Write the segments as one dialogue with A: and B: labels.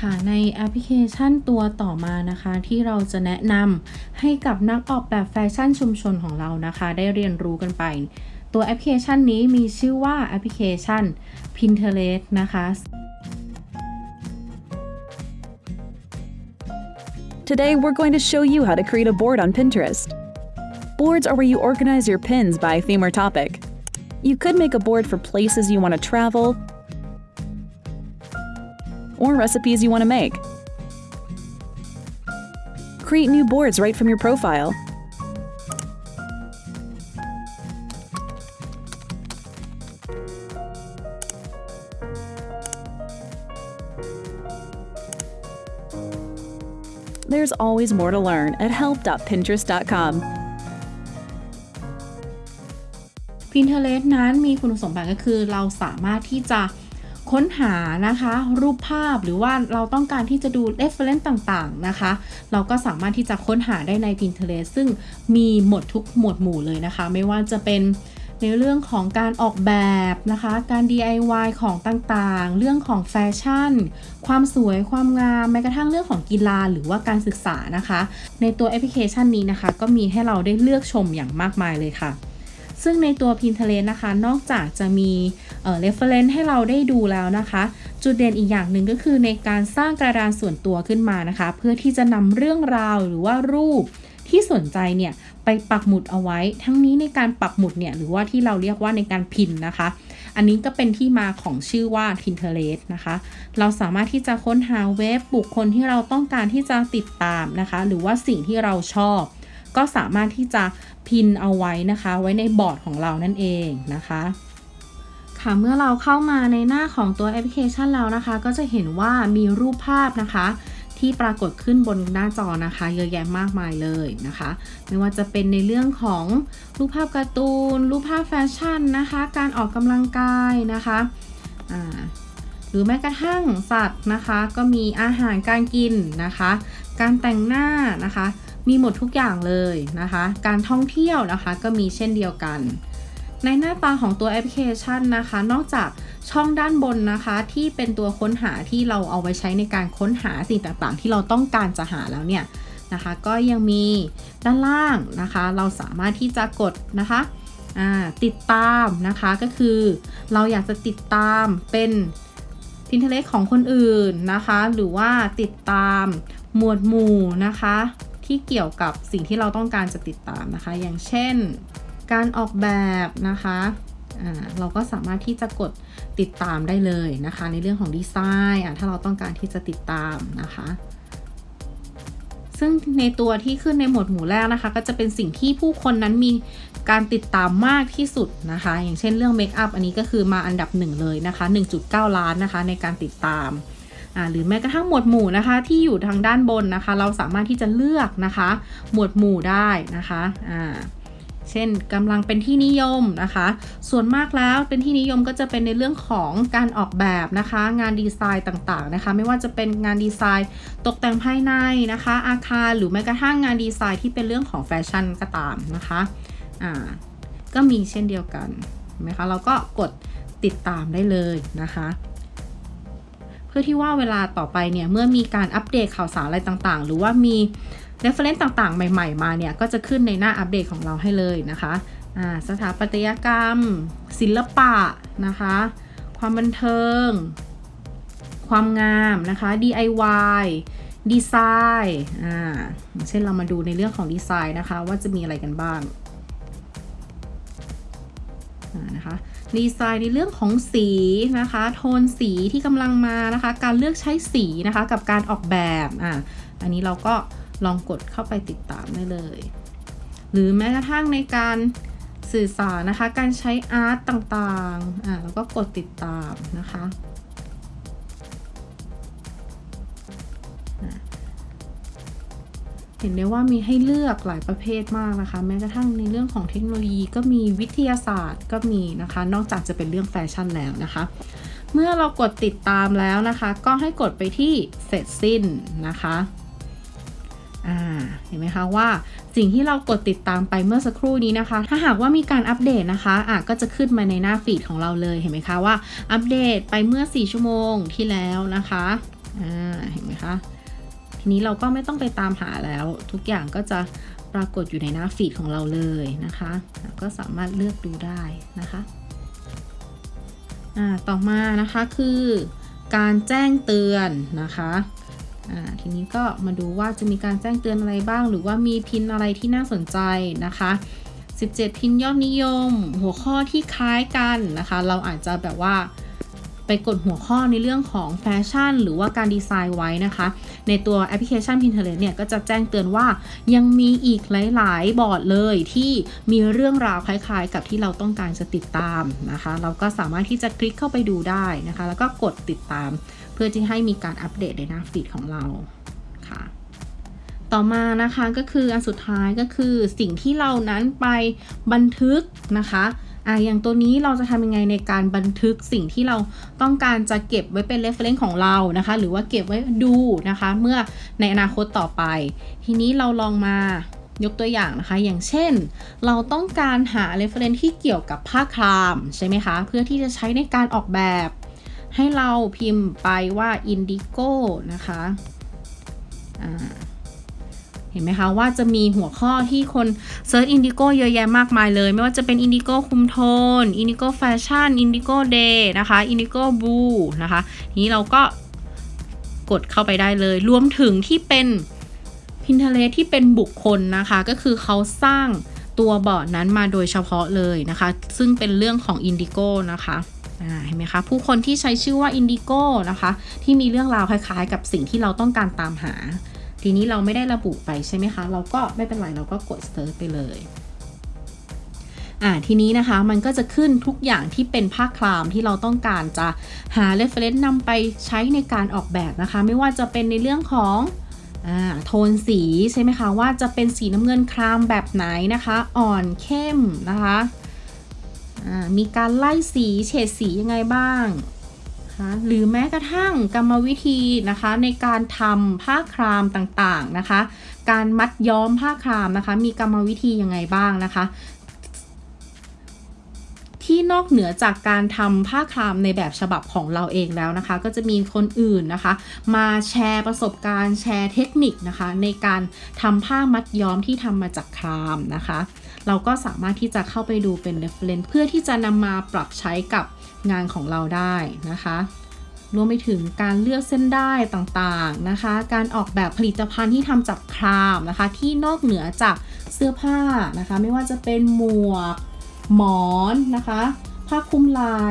A: ค่ะในแอปพลิเคชันตัวต่อมานะคะ ที่เราจะแนะนำให้กับนักออกแบบแฟชั่นชุมชนของเรานะคะ ได้เรียนรู้กันไป ตัวแอปพลิเคชันนี้มีชื่อว่าแอปพลิเคชัน Pinterest นะคะ
B: Today, we're going to show you how to create a board on Pinterest. Boards are where you organize your pins by theme or topic. You could make a board for places you want to travel or recipes you want to make. Create new boards right from your profile. There's always more to learn at help.pinterest.com.
A: Pinterest นั้นมีคุณสมบัติก็คือเราสามารถที่จะ ค้นหานะคะรูปภาพหรือว่าเราต้องการที่จะดู reference ต่างๆนะคะ เราก็สามารถที่จะค้นหาได้ใน Pinterest ซึ่งมีหมดทุกหมวดหมู่เลยนะคะ ไม่ว่าจะเป็นในเรื่องของการออกแบบนะคะ การ DIY ของต่างๆ เรื่องของแฟชั่น ความสวย ความงาม แม้กระทั่งเรื่องของกีฬาหรือว่าการศึกษานะคะ ในตัวแอปพลิเคชันนี้นะคะ ก็มีให้เราได้เลือกชมอย่างมากมายเลยค่ะ ซึ่งในตัว Pinterest นะคะ นอกจากจะมีเอ่อ reference ให้เราได้ดูแล้วนะคะ จุดเด่นอีกอย่างหนึ่งก็คือในการสร้างกระดานส่วนตัวขึ้นมานะคะ เพื่อที่จะนำเรื่องราวหรือว่ารูปที่สนใจเนี่ยไปปักหมุดเอาไว้ ทั้งนี้ในการปักหมุดเนี่ยหรือว่าที่เราเรียกว่าในการพินนะคะ อันนี้ก็เป็นที่มาของชื่อว่า Pinterest นะคะ เราสามารถที่จะค้นหาเว็บบุคคลที่เราต้องการที่จะติดตามนะคะ หรือว่าสิ่งที่เราชอบ ก็สามารถที่จะพินเอาไว้นะคะ ไว้ในบอร์ดของเรานั่นเองนะคะค่ะเมื่อเราเข้ามาในหน้าของตัวแอปพลิเคชันแล้วนะคะ ก็จะเห็นว่ามีรูปภาพนะคะ ที่ปรากฏขึ้นบนหน้าจอนะคะ เยอะแยะมากมายเลยนะคะ ไม่ว่าจะเป็นในเรื่องของรูปภาพการ์ตูน รูปภาพแฟชั่นนะคะ การออกกำลังกายนะคะหรือแม้กระทั่งสัตว์นะคะ ก็มีอาหารการกินนะคะ การแต่งหน้านะคะ มีหมดทุกอย่างเลยนะคะ การท่องเที่ยวนะคะก็มีเช่นเดียวกัน ในหน้าตาของตัวแอปพลิเคชันนะคะ นอกจากช่องด้านบนนะคะ ที่เป็นตัวค้นหาที่เราเอาไว้ใช้ในการค้นหาสิ่งต่างๆ ที่เราต้องการจะหาแล้วเนี่ยนะคะ ก็ยังมีด้านล่างนะคะ เราสามารถที่จะกดนะคะติดตามนะคะก็คือ เราอยากจะติดตามเป็น Pinterest ของคนอื่นนะคะ หรือว่าติดตามหมวดหมู่นะคะ ที่เกี่ยวกับสิ่งที่เราต้องการจะติดตามนะคะ อย่างเช่น การออกแบบนะคะเราก็สามารถที่จะกดติดตามได้เลยนะคะ ในเรื่องของดีไซน์ถ้าเราต้องการที่จะติดตามนะคะ ซึ่งในตัวที่ขึ้นในหมวดหมู่แรกนะคะ ก็จะเป็นสิ่งที่ผู้คนนั้นมีการติดตามมากที่สุดนะคะ อย่างเช่นเรื่องเมคอัพอันนี้ก็คือมาอันดับหนึ่งเลยนะคะ 1.9 ล้านนะคะในการติดตาม หรือแม้กระทั่งหมวดหมู่นะคะ ที่อยู่ทางด้านบนนะคะ เราสามารถที่จะเลือกนะคะ หมวดหมู่ได้นะคะอ่าเช่นกำลังเป็นที่นิยมนะคะ ส่วนมากแล้วเป็นที่นิยมก็จะเป็นในเรื่องของการออกแบบนะคะ งานดีไซน์ต่างๆนะคะ ไม่ว่าจะเป็นงานดีไซน์ตกแต่งภายในนะคะ อาคารหรือแม้กระทั่งงานดีไซน์ที่เป็นเรื่องของแฟชั่นก็ตามนะคะอ่าก็มีเช่นเดียวกันไหมคะเราก็กดติดตามได้เลยนะคะ เพื่อที่ว่าเวลาต่อไปเนี่ยเมื่อมีการอัปเดตข่าวสารอะไรต่างๆ หรือว่ามี reference ต่างๆ ใหม่ ๆ มาเนี่ยก็จะขึ้นในหน้าอัปเดตของเราให้เลยนะคะสถาปัตยกรรม ศิลปะนะคะ ความบันเทิง ความงามนะคะ DIY ดีไซน์ อ่า เช่นเรามาดูในเรื่องของดีไซน์นะคะ ว่าจะมีอะไรกันบ้าง ดีไซน์ในเรื่องของสีนะคะ โทนสีที่กำลังมานะคะ การเลือกใช้สีนะคะกับการออกแบบอะอันนี้เราก็ลองกดเข้าไปติดตามได้เลย หรือแม้กระทั่งในการสื่อสารนะคะ การใช้อาร์ตต่างๆอะแล้วก็กดติดตามนะคะ เห็นได้ว่ามีให้เลือกหลายประเภทมากนะคะ แม้กระทั่งในเรื่องของเทคโนโลยีก็มีวิทยาศาสตร์ก็มีนะคะ นอกจากจะเป็นเรื่องแฟชั่นแล้วนะคะ เมื่อเรากดติดตามแล้วนะคะ ก็ให้กดไปที่เสร็จสิ้นนะคะเห็นไหมคะว่าสิ่งที่เรากดติดตามไปเมื่อสักครู่นี้นะคะ ถ้าหากว่ามีการอัปเดตนะคะอะก็จะขึ้นมาในหน้าฟีดของเราเลยเห็นไหมคะว่าอัปเดตไปเมื่อ 4 ชั่วโมงที่แล้วนะคะอ่าเห็นไหมคะ ทีนี้เราก็ไม่ต้องไปตามหาแล้ว ทุกอย่างก็จะปรากฏอยู่ในหน้าฟีดของเราเลยนะคะก็สามารถเลือกดูได้นะคะต่อมานะคะคือการแจ้งเตือนนะคะทีนี้ก็มาดูว่าจะมีการแจ้งเตือนอะไรบ้าง หรือว่ามีพินอะไรที่น่าสนใจนะคะ 17 พินยอดนิยม หัวข้อที่คล้ายกันนะคะ เราอาจจะแบบว่า ไปกดหัวข้อในเรื่องของแฟชั่น หรือว่าการดีไซน์ไว้นะคะ ในตัวแอปพลิเคชัน Pinterest เนี่ยก็จะแจ้งเตือนว่ายังมีอีกหลาย ๆ บอร์ดเลยที่มีเรื่องราวคล้าย ๆ กับที่เราต้องการจะติดตามนะคะ เราก็สามารถที่จะคลิกเข้าไปดูได้นะคะ แล้วก็กดติดตาม เพื่อที่ให้มีการอัปเดตในหน้าฟีดของเราค่ะต่อมานะคะก็คืออันสุดท้ายก็คือสิ่งที่เรานั้นไปบันทึกนะคะ อะอย่างตัวนี้เราจะทำยังไงในการบันทึกสิ่งที่เราต้องการจะเก็บไว้เป็น reference ของเรานะคะ หรือว่าเก็บไว้ดูนะคะ เมื่อในอนาคตต่อไป ทีนี้เราลองมายกตัวอย่างนะคะ อย่างเช่น เราต้องการหา reference ที่เกี่ยวกับผ้าครามใช่ไหมคะ เพื่อที่จะใช้ในการออกแบบ ให้เราพิมพ์ไปว่า indigo นะคะ อ่า เห็นไหมคะว่าจะมีหัวข้อที่คน search indigo เยอะแยะมากมายเลย ไม่ว่าจะเป็น indigo คุมโทน indigo fashion indigo dye นะคะ indigo blue นะคะนี้เราก็กดเข้าไปได้เลย รวมถึงที่เป็น Pinterest ที่เป็นบุคคลนะคะ ก็คือเขาสร้างตัวบอร์ดนั้นมาโดยเฉพาะเลยนะคะ ซึ่งเป็นเรื่องของ Indigo นะคะเห็นไหมคะ ผู้คนที่ใช้ชื่อว่า Indigo นะคะ ที่มีเรื่องราวคล้ายๆ กับสิ่งที่เราต้องการตามหา ทีนี้เราไม่ได้ระบุไปใช่ไหมคะ เราก็ไม่เป็นไรเราก็กด search ไปเลยอ่าทีนี้นะคะมันก็จะขึ้นทุกอย่างที่เป็นผ้าคลามที่เราต้องการจะหา reference นำไปใช้ในการออกแบบนะคะ ไม่ว่าจะเป็นในเรื่องของอ่าโทนสีใช่ไหมคะ ว่าจะเป็นสีน้ำเงินครามแบบไหนนะคะ อ่อนเข้มนะคะอ่ามีการไล่สีเฉดสียังไงบ้าง นะคะหรือแม้กระทั่งกรรมวิธีนะคะในการทำผ้าครามต่างๆนะคะ การมัดย้อมผ้าครามนะคะ มีกรรมวิธียังไงบ้างนะคะ ที่นอกเหนือจากการทำผ้าครามในแบบฉบับของเราเองแล้วนะคะ ก็จะมีคนอื่นนะคะ มาแชร์ประสบการณ์แชร์เทคนิคนะคะ ในการทำผ้ามัดย้อมที่ทำมาจากครามนะคะ เราก็สามารถที่จะเข้าไปดูเป็น reference เพื่อที่จะนำมาปรับใช้กับงานของเราได้นะคะรวมไปถึงการเลือกเส้นได้ต่างๆนะคะ การออกแบบผลิตภัณฑ์ที่ทำจากครามนะคะ ที่นอกเหนือจากเสื้อผ้านะคะ ไม่ว่าจะเป็นหมวก หมอนนะคะ ผ้าคลุมไหล่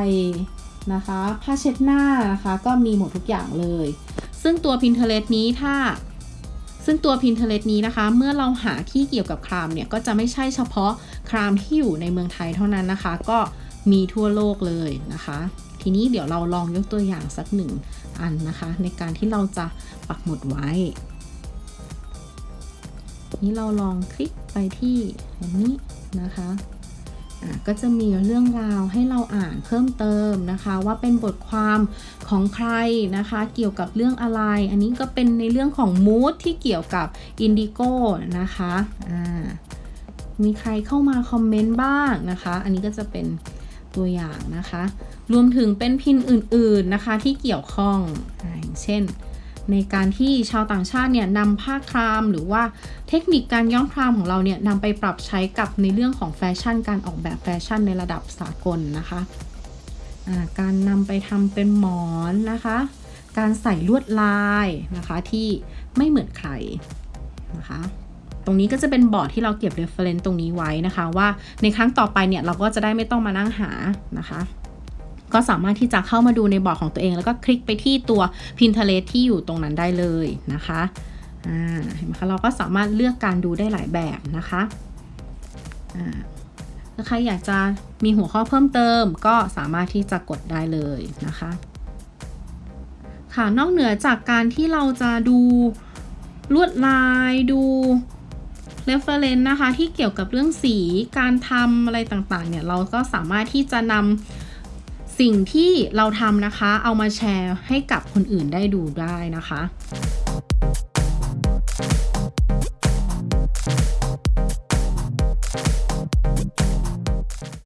A: นะคะ ผ้าเช็ดหน้านะคะ ก็มีหมดทุกอย่างเลย ซึ่งตัว Pinterest นี้ถ้า ซึ่งตัว Pinterest นี้นะคะ เมื่อเราหาที่เกี่ยวกับครามเนี่ย ก็จะไม่ใช่เฉพาะครามที่อยู่ในเมืองไทยเท่านั้นนะคะ ก็มีทั่วโลกเลยนะคะ ทีนี้เดี๋ยวเราลองยกตัวอย่างสักหนึ่งอันนะคะ ในการที่เราจะปักหมุดไว้ นี้เราลองคลิกไปที่อันนี้นะคะอะ ก็จะมีเรื่องราวให้เราอ่านเพิ่มเติมนะคะ ว่าเป็นบทความของใครนะคะ เกี่ยวกับเรื่องอะไร อันนี้ก็เป็นในเรื่องของ mood ที่เกี่ยวกับ indigo นะคะมีใครเข้ามา comment บ้างนะคะ อันนี้ก็จะเป็นตัวอย่างนะคะ รวมถึงเป็น pin อื่นๆนะคะที่เกี่ยวข้องอย่างเช่น ในการที่ชาวต่างชาติเนี่ยนำผ้าคราม หรือว่าเทคนิคการย้อมครามของเราเนี่ยนำไปปรับใช้กับในเรื่องของแฟชั่น การออกแบบแฟชั่นในระดับสากลนะคะการนำไปทำเป็นหมอนนะคะ การใส่ลวดลายนะคะที่ไม่เหมือนใครนะคะ ตรงนี้ก็จะเป็นบอร์ดที่เราเก็บ reference ตรงนี้ไว้นะคะ ว่าในครั้งต่อไปเนี่ยเราก็จะได้ไม่ต้องมานั่งหานะคะ ก็สามารถที่จะเข้ามาดูในบอร์ดของตัวเอง แล้วก็คลิกไปที่ตัว Pinterest ที่อยู่ตรงนั้นได้เลยนะคะเห็นไหมคะเราก็สามารถเลือกการดูได้หลายแบบนะคะถ้าใครอยากจะมีหัวข้อเพิ่มเติม ก็สามารถที่จะกดได้เลยนะคะ ค่ะนอกเหนือจากการที่เราจะดูลวดลายดู reference นะคะที่เกี่ยวกับเรื่องสีการทำอะไรต่างๆเนี่ยเราก็สามารถที่จะนำ สิ่งที่เราทำนะคะ เอามาแชร์ให้กับคนอื่นได้ดูได้นะคะ